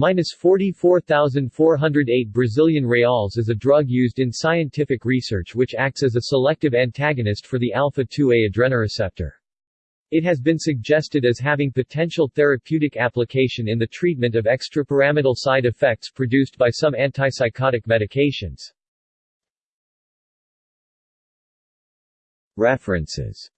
minus 44,408 Brazilian reals is a drug used in scientific research which acts as a selective antagonist for the alpha-2A adrenoreceptor. It has been suggested as having potential therapeutic application in the treatment of extrapyramidal side effects produced by some antipsychotic medications. References